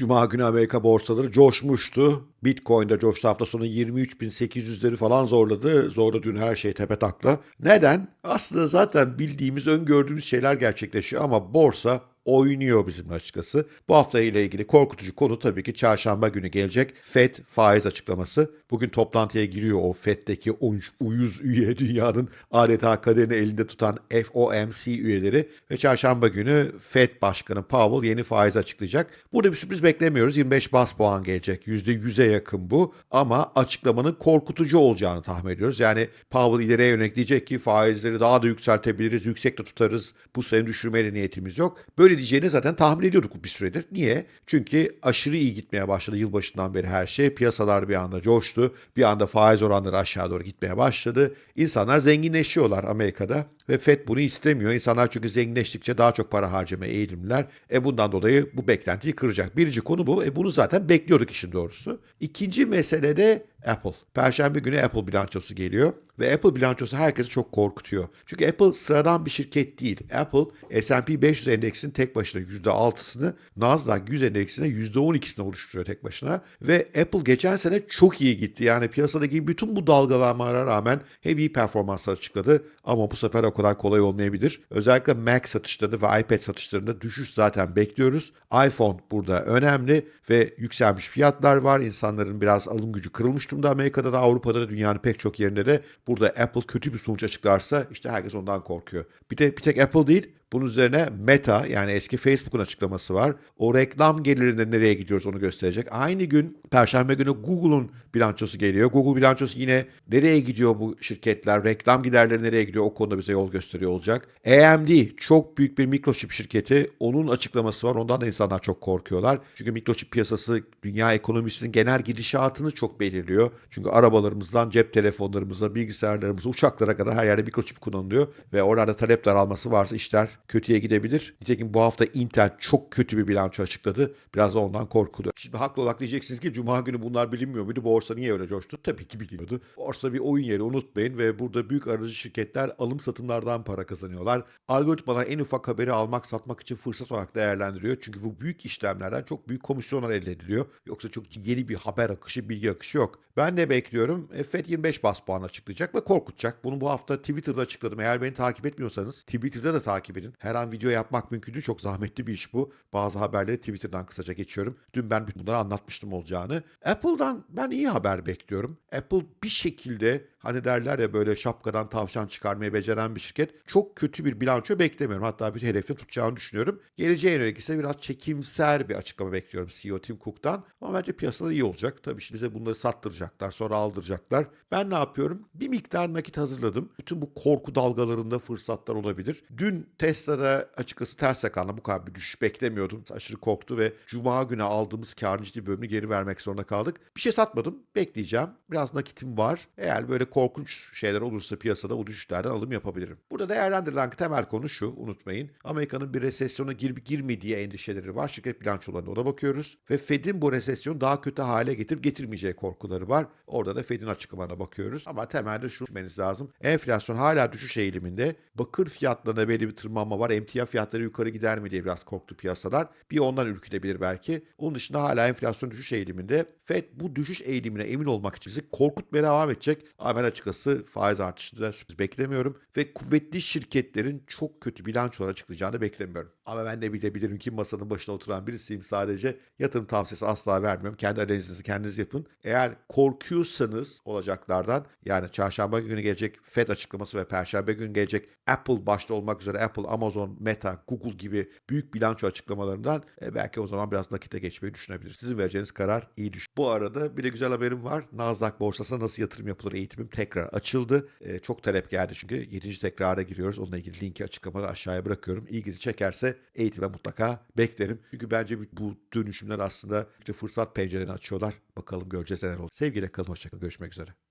Cuma günü Amerika borsaları coşmuştu. Bitcoin'de coştu hafta sonu 23.800'leri falan zorladı. Zorla dün her şey tepe takla. Neden? Aslında zaten bildiğimiz, öngördüğümüz şeyler gerçekleşiyor ama borsa oynuyor bizim açıkçası. Bu hafta ile ilgili korkutucu konu tabii ki çarşamba günü gelecek FED faiz açıklaması. Bugün toplantıya giriyor o FED'deki 13 uyuz üye dünyanın adeta kaderini elinde tutan FOMC üyeleri ve çarşamba günü FED Başkanı Powell yeni faiz açıklayacak. Burada bir sürpriz beklemiyoruz. 25 bas puan gelecek. %100'e yakın bu ama açıklamanın korkutucu olacağını tahmin ediyoruz. Yani Powell ileriye yönelik diyecek ki faizleri daha da yükseltebiliriz, yüksek de tutarız. Bu sene düşürmeye niyetimiz yok. Böyle diyeceğini zaten tahmin ediyorduk bir süredir. Niye? Çünkü aşırı iyi gitmeye başladı yılbaşından beri her şey. Piyasalar bir anda coştu. Bir anda faiz oranları aşağı doğru gitmeye başladı. İnsanlar zenginleşiyorlar Amerika'da ve FED bunu istemiyor. İnsanlar çünkü zenginleştikçe daha çok para harcamaya eğilimler. E bundan dolayı bu beklentiyi kıracak. Birinci konu bu. E bunu zaten bekliyorduk işin doğrusu. İkinci mesele de Apple. Perşembe günü Apple bilançosu geliyor ve Apple bilançosu herkesi çok korkutuyor. Çünkü Apple sıradan bir şirket değil. Apple S&P 500 endeksinin tek başına %6'sını, Nasdaq 100 endeksine %12'sini oluşturuyor tek başına ve Apple geçen sene çok iyi gitti. Yani piyasadaki bütün bu dalgalanmalara rağmen hem iyi performanslar açıkladı ama bu sefer o kadar kolay olmayabilir. Özellikle Mac satışlarında ve iPad satışlarında düşüş zaten bekliyoruz. iPhone burada önemli ve yükselmiş fiyatlar var. İnsanların biraz alım gücü kırılmış durumda Amerika'da da Avrupa'da da dünyanın pek çok yerinde de burada Apple kötü bir sonuç açıklarsa işte herkes ondan korkuyor. Bir de bir tek Apple değil bunun üzerine Meta yani eski Facebook'un açıklaması var. O reklam gelirinde nereye gidiyoruz onu gösterecek. Aynı gün Perşembe günü Google'un bilançosu geliyor. Google bilançosu yine nereye gidiyor bu şirketler, reklam giderleri nereye gidiyor o konuda bize yol gösteriyor olacak. AMD çok büyük bir mikroçip şirketi. Onun açıklaması var. Ondan da insanlar çok korkuyorlar. Çünkü mikroçip piyasası dünya ekonomisinin genel gidişatını çok belirliyor. Çünkü arabalarımızdan cep telefonlarımıza, bilgisayarlarımıza, uçaklara kadar her yerde mikroçip kullanılıyor. Ve orada talep daralması varsa işler kötüye gidebilir. Nitekim bu hafta Intel çok kötü bir bilanço açıkladı. Biraz da ondan korkuluyor. Şimdi haklı olarak diyeceksiniz ki Cuma günü bunlar bilinmiyor muydu? Borsa niye öyle coştu? Tabii ki biliyordu. Borsa bir oyun yeri unutmayın ve burada büyük aracı şirketler alım satımlardan para kazanıyorlar. Algoritmalar en ufak haberi almak satmak için fırsat olarak değerlendiriyor. Çünkü bu büyük işlemlerden çok büyük komisyonlar elde ediliyor. Yoksa çok yeni bir haber akışı, bilgi akışı yok. Ben ne bekliyorum? E, FED 25 bas puan açıklayacak ve korkutacak. Bunu bu hafta Twitter'da açıkladım. Eğer beni takip etmiyorsanız Twitter'da da takip edin. Her an video yapmak mümkün değil. Çok zahmetli bir iş bu. Bazı haberleri Twitter'dan kısaca geçiyorum. Dün ben bunları anlatmıştım olacağını. Apple'dan ben iyi haber bekliyorum. Apple bir şekilde hani derler ya böyle şapkadan tavşan çıkarmayı beceren bir şirket. Çok kötü bir bilanço beklemiyorum. Hatta bir hedefini tutacağını düşünüyorum. Geleceğe yönelik ise biraz çekimser bir açıklama bekliyorum CEO Tim Cook'tan. Ama bence piyasada iyi olacak. Tabii şimdi bize bunları sattıracaklar, sonra aldıracaklar. Ben ne yapıyorum? Bir miktar nakit hazırladım. Bütün bu korku dalgalarında fırsatlar olabilir. Dün Tesla'da açıkçası ters yakanla bu kadar bir düşüş beklemiyordum. Aşırı korktu ve Cuma günü aldığımız karın ciddi bölümünü geri vermek zorunda kaldık. Bir şey satmadım. Bekleyeceğim. Biraz nakitim var. Eğer böyle korkunç şeyler olursa piyasada o düşüşlerden alım yapabilirim. Burada değerlendirilen temel konu şu unutmayın. Amerika'nın bir resesyona girip girmediği endişeleri var. Şirket bilançolarına ona bakıyoruz. Ve Fed'in bu resesyonu daha kötü hale getirip getirmeyeceği korkuları var. Orada da Fed'in açıklamalarına bakıyoruz. Ama temelde şu düşünmeniz lazım. Enflasyon hala düşüş eğiliminde. Bakır fiyatlarına belli bir tırmanma var. Emtia fiyatları yukarı gider mi diye biraz korktu piyasalar. Bir ondan ürkülebilir belki. Onun dışında hala enflasyon düşüş eğiliminde. Fed bu düşüş eğilimine emin olmak için bizi korkutmaya devam edecek. Ama ben açıkçası faiz artışında sürpriz beklemiyorum. Ve kuvvetli şirketlerin çok kötü bilançolar açıklayacağını beklemiyorum. Ama ben de bilebilirim ki masanın başına oturan birisiyim sadece. Yatırım tavsiyesi asla vermiyorum. Kendi analizinizi kendiniz yapın. Eğer korkuyorsanız olacaklardan yani çarşamba günü gelecek Fed açıklaması ve perşembe günü gelecek Apple başta olmak üzere Apple, Amazon, Meta, Google gibi büyük bilanço açıklamalarından e, belki o zaman biraz nakite geçmeyi düşünebilir. Sizin vereceğiniz karar iyi düşün. Bu arada bir de güzel haberim var. Nasdaq borsasına nasıl yatırım yapılır eğitimim tekrar açıldı. E, çok talep geldi çünkü 7. tekrara giriyoruz. Onunla ilgili linki açıklamada aşağıya bırakıyorum. İlginizi çekerse eğitime mutlaka beklerim. Çünkü bence bu dönüşümler aslında fırsat pencerelerini açıyorlar. Bakalım göreceğiz neler olur. Sevgiyle kalın, hoşçakalın. Görüşmek üzere.